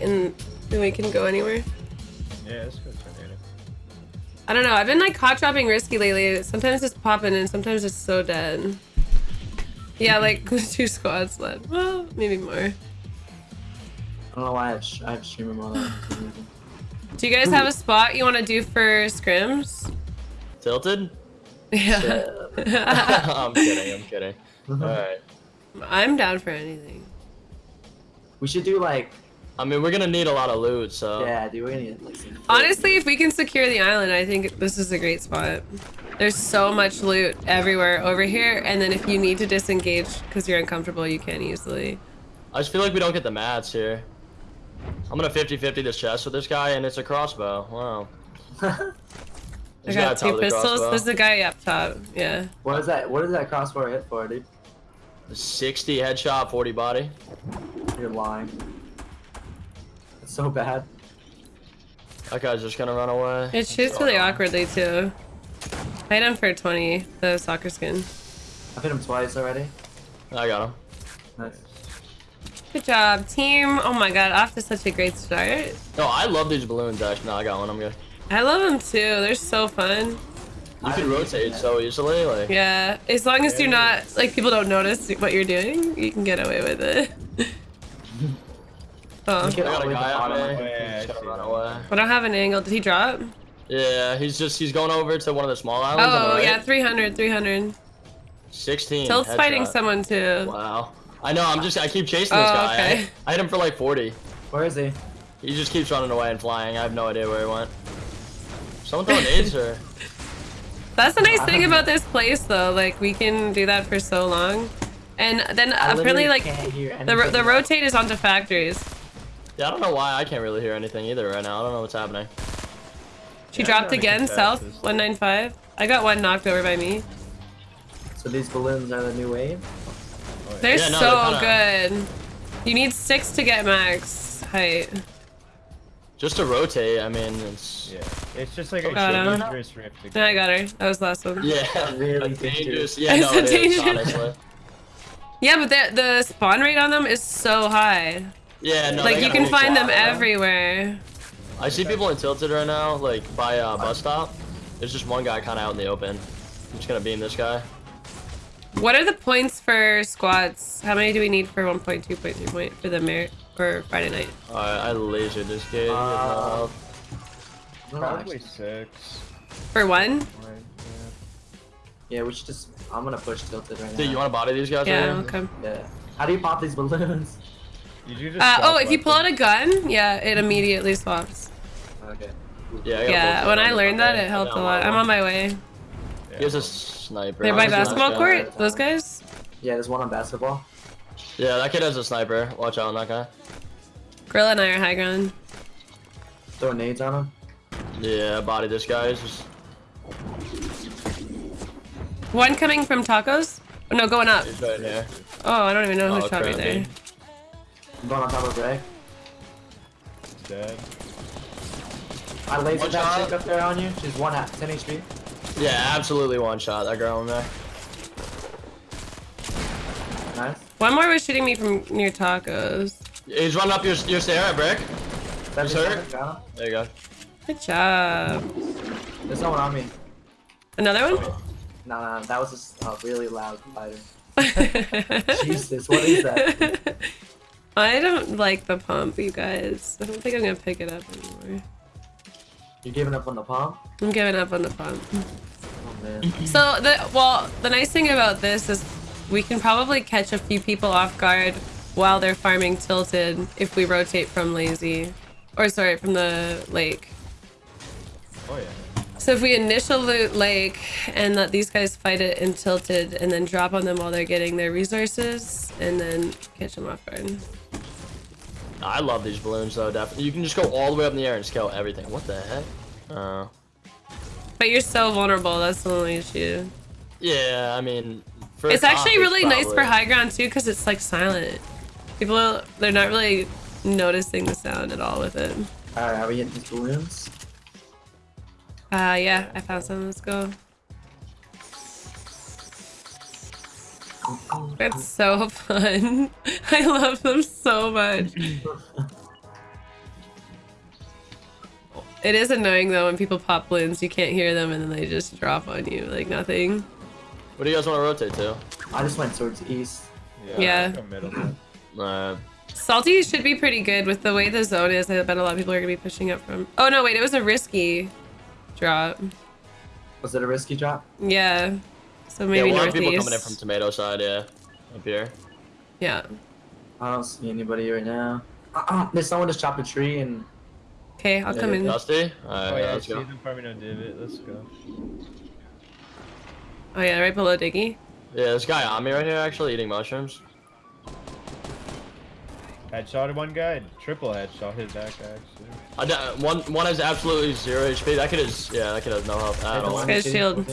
and then we can go anywhere. Yeah, let's go tornado. I don't know. I've been like hot dropping risky lately. Sometimes it's popping and sometimes it's so dead. Yeah, like two squads left. Well, maybe more. I don't know why I have, sh- I have streamer mode on. Do you guys have a spot you want to do for scrims? Tilted? Yeah. I'm kidding. I'm kidding. Mm-hmm. All right. I'm down for anything. we should do like, I mean, we're gonna need a lot of loot, so. yeah, dude, we're gonna need like some. Honestly, if we can secure the island, I think this is a great spot. There's so much loot everywhere over here, and then if you need to disengage because you're uncomfortable, you can easily. I just feel like we don't get the mats here. I'm gonna 50-50 this chest with this guy, and it's a crossbow. Wow. I got two pistols. crossbow. There's a guy up top. Yeah. what is that? What is that crossbow hit for, dude? 60 headshot, 40 body. You're lying. It's so bad. That guy's just gonna run away. It shoots really awkwardly too. I Hit him for 20, the soccer skin. I've hit him twice already. I got him. Nice. Good job, team. Oh my god, off to such a great start. No, I love these balloons, actually. No, I got one. I'm good. I love them too. They're so fun. You can rotate so easily. Like, Yeah, as long as you're not like people don't notice what you're doing, you can get away with it. oh, Look I got a way at the guy on bottom. me. Yeah, I gonna see run that. away. I don't have an angle. Did he drop? Yeah, he's just he's going over to one of the small islands. on the Oh right. yeah, 300, 300. 16. Tilt's fighting headshot. someone too. Wow. I know. I'm just. I keep chasing this Oh, guy. okay. I, I hit him for like 40. Where is he? He just keeps running away and flying. I have no idea where he went. Someone throwing nades or? That's the nice thing about this place though. Like we can do that for so long, and then I apparently like the the rotate is onto factories. Yeah, I don't know why I can't really hear anything either right now. I don't know what's happening. She Yeah, dropped I'm trying to again, south 195. I got one knocked over by me. So these balloons are the new wave. They're Yeah, no, so they're good. You need six to get max height. Just to rotate, I mean, it's Yeah, it's just like oh, a Got him. dangerous rift. to Then I got her. That was the last one. yeah, Really a dangerous. Yeah, It's no, a it is, dangerous- honestly. Yeah, but the the spawn rate on them is so high. Yeah, no. like you can find them lot, man. everywhere. I see people in Tilted right now, like by uh, bus stop. There's just one guy kind of out in the open. I'm just gonna beam this guy. What are the points for squads? How many do we need for 1.2, 0.3 point for the merit for Friday night? Alright, I lasered this kid. Uh, I don't know, Probably six. For one? Right, Yeah, we should just. I'm gonna push tilted right now. dude, you want to body these guys? Yeah, right here? okay. Yeah. How do you pop these balloons? Yeah. Did you just Uh, oh, if you pull out a gun, yeah, it immediately swaps. Okay. Yeah. I Yeah, when I learned that, it helped a lot. I'm on my way. Yeah. He a sniper. They're by He's a nice basketball court? Those guys? Yeah, there's one on basketball. Yeah, that kid has a sniper. Watch out on that guy. Gorilla and I are high ground. Throw nades on him. Yeah, body this guy. He's just One coming from tacos? Oh, no, going up. he's right here. Oh, I don't even know who Oh, shot me there. Dude. I'm going on top of Greg. Dead. I lasered One that shot. chick up there on you. She's one at 10 HP. Yeah, absolutely one shot. That girl in there. Nice. One more was shooting me from near tacos. He's running up your your stair at brick. Seventy hurt? seconds, got him. There you go. Good job. There's no one on me. Another one? No, no, that was just a really loud fighter. Jesus, what is that? I don't like the pump, you guys. I don't think I'm gonna pick it up anymore. You're giving up on the pump? I'm giving up on the pump. Oh man. So the well, the nice thing about this is we can probably catch a few people off guard while they're farming tilted if we rotate from lazy, or sorry, from the lake. Oh yeah. So if we initial loot lake and let these guys fight it in tilted and then drop on them while they're getting their resources and then catch them off guard. I love these balloons though. Definitely, you can just go all the way up in the air and scale everything. What the heck? Uh, But you're so vulnerable. That's the only issue. yeah, I mean, for It's actually top, really nice for high ground too because it's like silent. People they're not really noticing the sound at all with it. Alright, are we getting these balloons? Uh yeah, I found some. Let's go. That's so fun. I love them so much. It is annoying though when people pop balloons, you can't hear them and then they just drop on you like nothing. What do you guys want to rotate to? I just went towards east. Yeah. let's middle, man. Uh, Salty should be pretty good with the way the zone is. I bet a lot of people are gonna be pushing up from. Oh no, wait, it was a risky drop. Was it a risky drop? Yeah. So yeah, maybe one northeast. people coming in from tomato side, yeah. Up here. Yeah. I don't see anybody right now. Uh-uh, there's someone just chopped a tree and Okay, I'll come in. Dusty? Oh Alright, yeah, let's go. them farming on divot. Let's go. Oh yeah, right below Diggy. Yeah, this guy on me right here actually eating mushrooms. Headshotted one guy. Triple headshot his back actually. I d- one one has absolutely zero HP. That kid is yeah, that kid has no health at all. Guy's shield.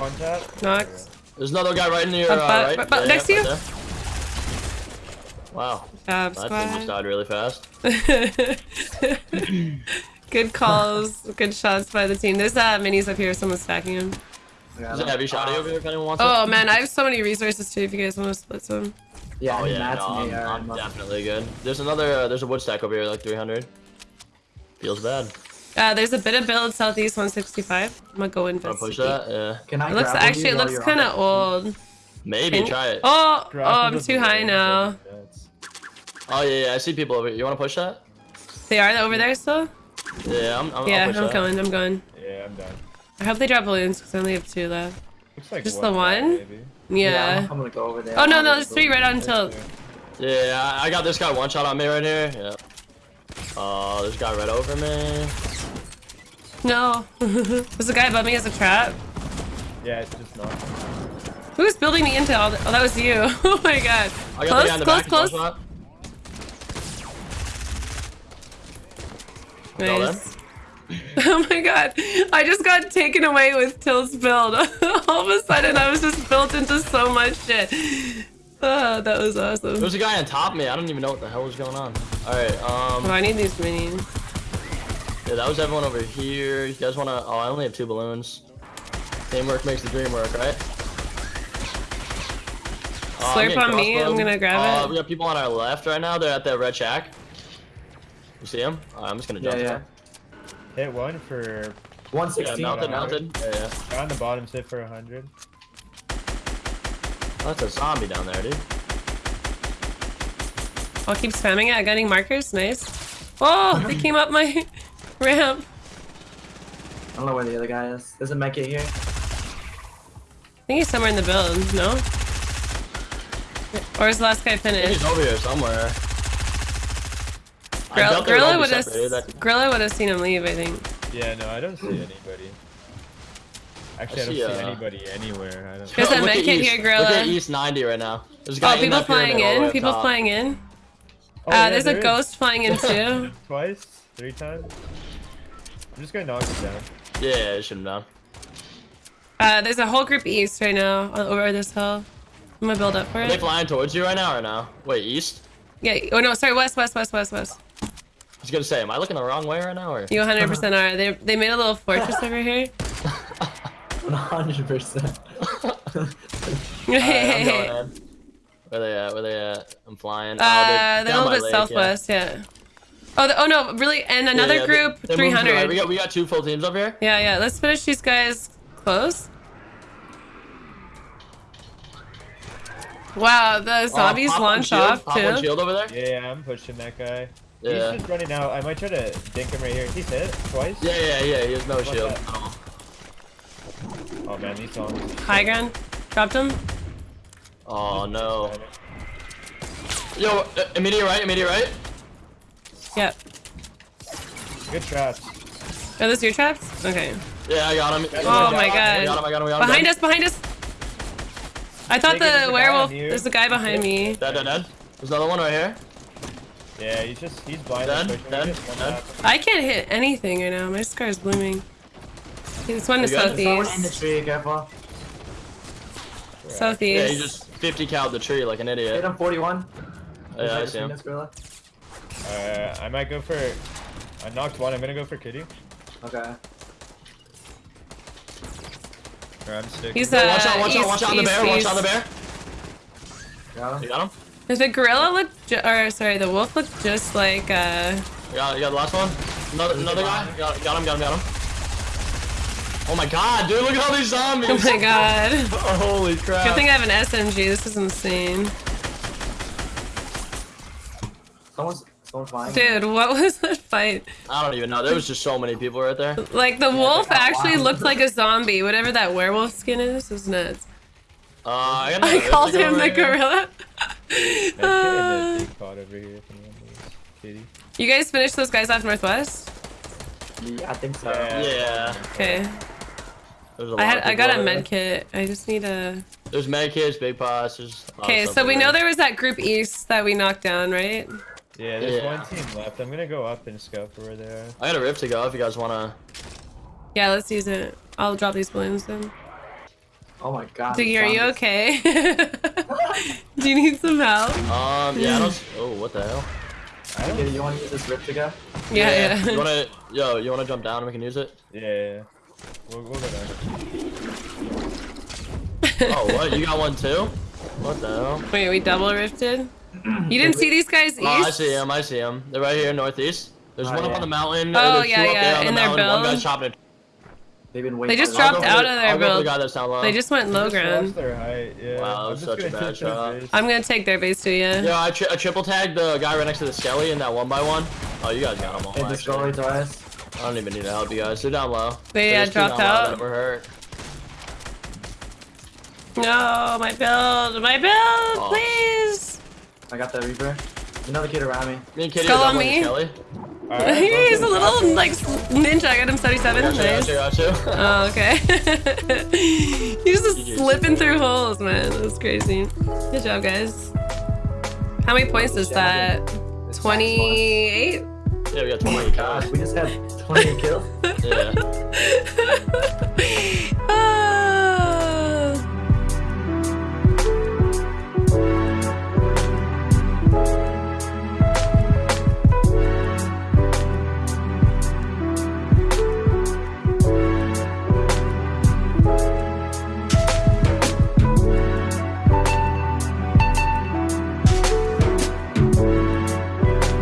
He's one tap. Knocked. There's another guy right in your Uh, uh, but- right. but- but Yeah, next to right you? there. Wow, Job, that thing just died really fast. good calls, good shots by the team. There's uh, minis up here. Someone's stacking them. There's a heavy shotty over here if anyone wants Oh it. man, I have so many resources too. If you guys want to split some. Yeah, Oh I mean, yeah, that's no, an I'm, I'm definitely good. There's another, uh, there's a wood stack over here, like 300. Feels bad. Uh, there's a bit of build southeast 165. I'm gonna go Wanna investigate. push that? Yeah. Can I It looks grab one of actually you it looks kind of old. Maybe Can- try it. Oh, oh, I'm too high now. Oh yeah, yeah, I see people over here. You wanna push that? They are over there still. Yeah, I'm. I'm Yeah, I'll push I'm that. going. I'm going. Yeah, I'm done. I hope they drop balloons because I only have two left. Looks like Just one the one? maybe. Yeah. I'm, I'm gonna go over there. Oh no, no, get there's three right on That's tilt. Yeah, I I got this guy one shot on me right here. Yeah. Oh, this guy right over me. No. There's a guy above me as a trap. Yeah, it's just not. Who's building me into all the- Oh, that was you. oh my god. I got Close, the close, back. close. Nice. Oh my god. I just got taken away with Tilt's build. all of a sudden, I was just built into so much shit. Oh, that was awesome. There's a guy on top of me. I don't even know what the hell was going on. All right. Um. Oh, I need these minis. Yeah, that was everyone over here. You guys wanna? Oh, I only have two balloons. Teamwork makes the dream work, right? Uh, Slurp on me, crossbowed. I'm gonna grab uh, it. We got people on our left right now. They're at that red shack. You see him? I'm just gonna Yeah, jump. yeah. there. Hit one for. 116. mounted, Yeah. mounted. Yeah, yeah. On the bottom, sit for 100. Oh, that's a zombie down there, dude. I'll keep spamming it. I got any markers. Nice. Oh, they came up my ramp. I don't know where the other guy is. There's a mech here. I think he's somewhere in the build. No? Or is the last guy finished? he's over here somewhere. I Grill- would Gorilla would have separated. Gorilla would have seen him leave. I think. Yeah, no, I don't see anybody. Actually, I, I don't see, see uh, anybody anywhere. I don't. There's a Look med at kit east. here, Look at East 90 right now. There's a guy Oh, in people that flying pyramid all the way in. People top. flying in. Oh, Uh, yeah, there's a there is. ghost flying in too. Twice, three times. I'm just gonna knock it down. Yeah, yeah, it shouldn't down. Uh, there's a whole group east right now uh, over this hill. I'm gonna build up for Are they it. flying towards you right now or no? Wait, east? Yeah. Oh no, sorry, west, west, west, west, west. I was gonna say, am I looking the wrong way right now or? You 100% are. They they made a little fortress over here. 100%. Alright, I'm going in. Where they at? Where they at? I'm flying. Oh, Uh, they're they're a little bit lake, yeah. southwest, yeah. Oh, the, oh no, really? And another yeah, they- group, they moved to the 300. right. We got we got two full teams up here. Yeah, yeah. Let's finish these guys close. Wow, the zombies Uh, launch shield, off pop one too. shield over there. Yeah, I'm pushing that guy. Yeah. He's just running out. I might try to dink him right here. He's hit twice. Yeah, yeah, yeah. He has no shield. that? Oh. Oh man, these songs. High ground. Dropped him. Oh no. Yo, uh, immediate right, immediate right. Yep. Good traps. Are those your traps? Okay. Yeah, I got him. Oh my I got him, god. I got him, I got him. Behind us, behind us. I thought Take it, there's a the werewolf. There's a guy behind me. Dead, dead, dead. There's another one right here. Yeah, he's just he's blind. Dead, pushing. dead, He just one dead. I can't hit anything right now. My scar is blooming. Okay, This one to You got it? Someone in the southeast. tree, careful. Yeah, Southeast. he just 50 cowed the tree like an idiot. Hit him 41. Yeah, I see him. This gorilla. Uh, I might go for. I knocked one. I'm gonna go for kitty. Okay. Or I'm sticking. He's Yo, uh, watch out, watch east, out, watch out on the east, bear, watch east. out on the bear. Got You him. got him? Does the gorilla look, ju- or sorry, the wolf look just like uh, You got, you got the last one? Another, another guy. Got, got him, got him, got him. Oh my god, dude, look at all these zombies. Oh my god. Holy crap. Good thing I have an SMG. This is insane. Someone's someone's flying. Dude, what was that fight? I don't even know. There was just so many people right there. Like, the wolf actually wild. looked like a zombie. Whatever that werewolf skin is, is nuts. Uh, I, I called him the here. gorilla. That kid in Uh, the big pot over here. If anyone knows. Kitty. you guys finished those guys off Northwest? Yeah, I think so. Yeah. Yeah. Okay. There's a I had I got a over there. med kit. I just need a. There's med kits, big pots. There's a lot of Okay, so we over know there. there was that group east that we knocked down, right? Yeah, there's Yeah. one team left. I'm gonna go up and scout for where they are. I got a rift to go if you guys wanna. Yeah, let's use it. I'll drop these balloons then. Oh my god. Diggy, are you okay? Do you need some help? Um, yeah, I don't. Oh, what the hell? I don't. You want to use this rift to go? Yeah, yeah. You wanna, yo, you wanna jump down and we can use it? Yeah, yeah. yeah. We'll, we'll go down. Oh, what? You got one too? What the hell? Wait, we double rifted? You didn't see these guys east? Oh, I see them. I see them. They're right here, northeast. There's Oh, one up on the mountain. Oh, yeah, yeah, there on in the their mountain. One build. guy's chopping it. They've been They just dropped out the- of their I'll go for build. the that's low. They just went low Just watch ground. their height. Yeah. Wow, that I'm was such a gonna bad take their shot. base. I'm gonna take their base to you. Yeah, I, tri I triple tagged the guy right next to the skelly in that one by one. Oh, you guys got them all. Hey, the actually. Scully to us. I don't even need to help you guys. They're down low. They, uh, dropped out? that Never hurt. No, my build, my build, Oh. please. I got the Reaper. Another kid around me. Me and Kitty Skull on me. the skelly. Alright, He's a well, little like ninja. I got him 77. Gotcha, Nice. gotcha, gotcha. Oh, okay. He's just GG. slipping through holes, man. That's crazy. Good job, guys. How many points is that? 28? yeah, we got Oh 20 my god, we just had 20 kills. Yeah.